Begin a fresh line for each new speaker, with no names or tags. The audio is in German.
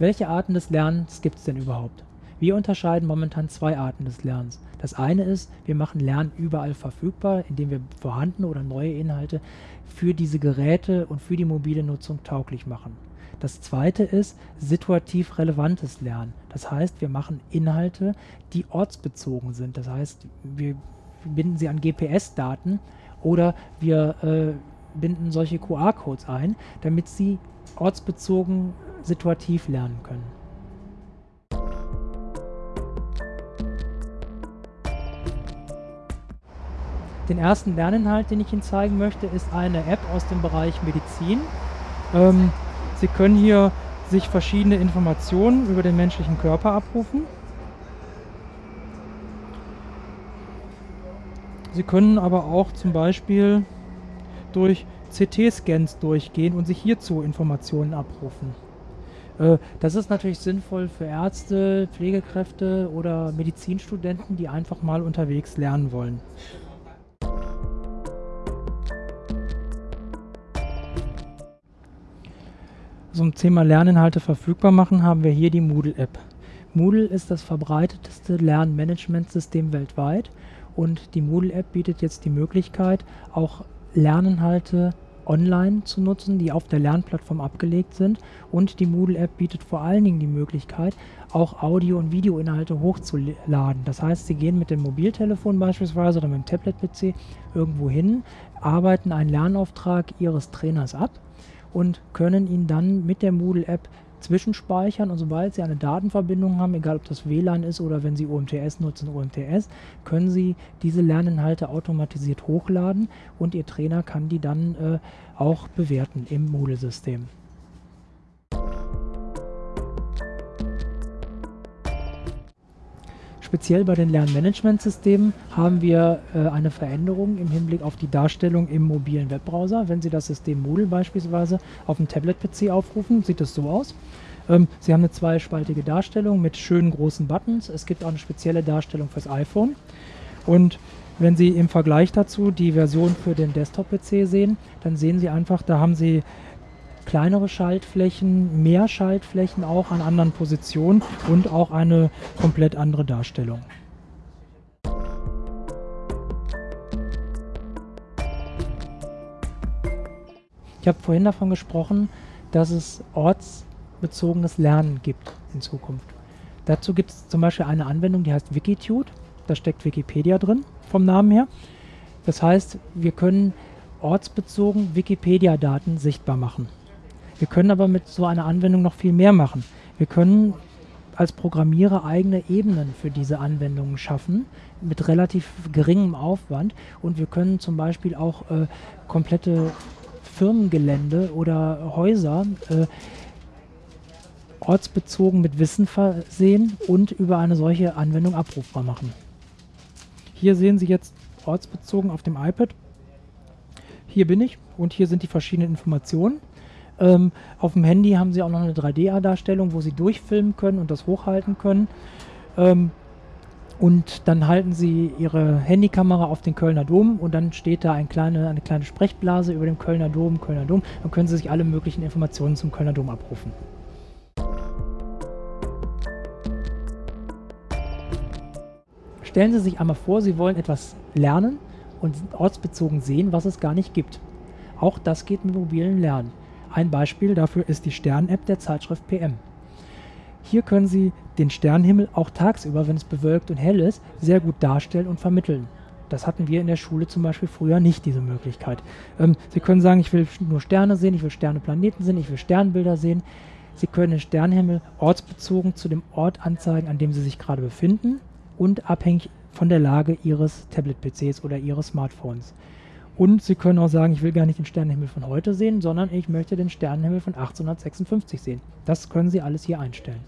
Welche Arten des Lernens gibt es denn überhaupt? Wir unterscheiden momentan zwei Arten des Lernens. Das eine ist, wir machen Lernen überall verfügbar, indem wir vorhandene oder neue Inhalte für diese Geräte und für die mobile Nutzung tauglich machen. Das zweite ist situativ relevantes Lernen. Das heißt, wir machen Inhalte, die ortsbezogen sind. Das heißt, wir binden sie an GPS-Daten oder wir äh, binden solche QR-Codes ein, damit sie ortsbezogen situativ lernen können. Den ersten Lerninhalt, den ich Ihnen zeigen möchte, ist eine App aus dem Bereich Medizin. Ähm, Sie können hier sich verschiedene Informationen über den menschlichen Körper abrufen. Sie können aber auch zum Beispiel durch CT-Scans durchgehen und sich hierzu Informationen abrufen. Äh, das ist natürlich sinnvoll für Ärzte, Pflegekräfte oder Medizinstudenten, die einfach mal unterwegs lernen wollen. Zum Thema Lerninhalte verfügbar machen haben wir hier die Moodle-App. Moodle ist das verbreiteteste Lernmanagementsystem weltweit und die Moodle-App bietet jetzt die Möglichkeit, auch Lerninhalte online zu nutzen, die auf der Lernplattform abgelegt sind. Und die Moodle-App bietet vor allen Dingen die Möglichkeit, auch Audio- und Videoinhalte hochzuladen. Das heißt, Sie gehen mit dem Mobiltelefon beispielsweise oder mit dem Tablet-PC irgendwo hin, arbeiten einen Lernauftrag Ihres Trainers ab und können ihn dann mit der Moodle-App zwischenspeichern und sobald Sie eine Datenverbindung haben, egal ob das WLAN ist oder wenn Sie UMTS nutzen, UMTS, können Sie diese Lerninhalte automatisiert hochladen und Ihr Trainer kann die dann äh, auch bewerten im Moodle-System. Speziell bei den Lernmanagementsystemen haben wir äh, eine Veränderung im Hinblick auf die Darstellung im mobilen Webbrowser. Wenn Sie das System Moodle beispielsweise auf dem Tablet-PC aufrufen, sieht es so aus. Ähm, Sie haben eine zweispaltige Darstellung mit schönen großen Buttons. Es gibt auch eine spezielle Darstellung fürs iPhone. Und wenn Sie im Vergleich dazu die Version für den Desktop-PC sehen, dann sehen Sie einfach, da haben Sie kleinere Schaltflächen, mehr Schaltflächen auch an anderen Positionen und auch eine komplett andere Darstellung. Ich habe vorhin davon gesprochen, dass es ortsbezogenes Lernen gibt in Zukunft. Dazu gibt es zum Beispiel eine Anwendung, die heißt Wikitude. Da steckt Wikipedia drin, vom Namen her. Das heißt, wir können ortsbezogen Wikipedia-Daten sichtbar machen. Wir können aber mit so einer Anwendung noch viel mehr machen. Wir können als Programmierer eigene Ebenen für diese Anwendungen schaffen, mit relativ geringem Aufwand. Und wir können zum Beispiel auch äh, komplette Firmengelände oder Häuser äh, ortsbezogen mit Wissen versehen und über eine solche Anwendung abrufbar machen. Hier sehen Sie jetzt ortsbezogen auf dem iPad. Hier bin ich und hier sind die verschiedenen Informationen. Ähm, auf dem Handy haben sie auch noch eine 3D-Darstellung, wo sie durchfilmen können und das hochhalten können. Ähm, und dann halten sie ihre Handykamera auf den Kölner Dom und dann steht da ein kleine, eine kleine Sprechblase über dem Kölner Dom, Kölner Dom. Dann können sie sich alle möglichen Informationen zum Kölner Dom abrufen. Stellen Sie sich einmal vor, Sie wollen etwas lernen und ortsbezogen sehen, was es gar nicht gibt. Auch das geht mit mobilen Lernen. Ein Beispiel dafür ist die Stern-App der Zeitschrift PM. Hier können Sie den Sternenhimmel auch tagsüber, wenn es bewölkt und hell ist, sehr gut darstellen und vermitteln. Das hatten wir in der Schule zum Beispiel früher nicht, diese Möglichkeit. Ähm, Sie können sagen, ich will nur Sterne sehen, ich will Sterne, Planeten sehen, ich will Sternbilder sehen. Sie können den Sternenhimmel ortsbezogen zu dem Ort anzeigen, an dem Sie sich gerade befinden und abhängig von der Lage Ihres Tablet-PCs oder Ihres Smartphones. Und Sie können auch sagen, ich will gar nicht den Sternenhimmel von heute sehen, sondern ich möchte den Sternenhimmel von 1856 sehen. Das können Sie alles hier einstellen.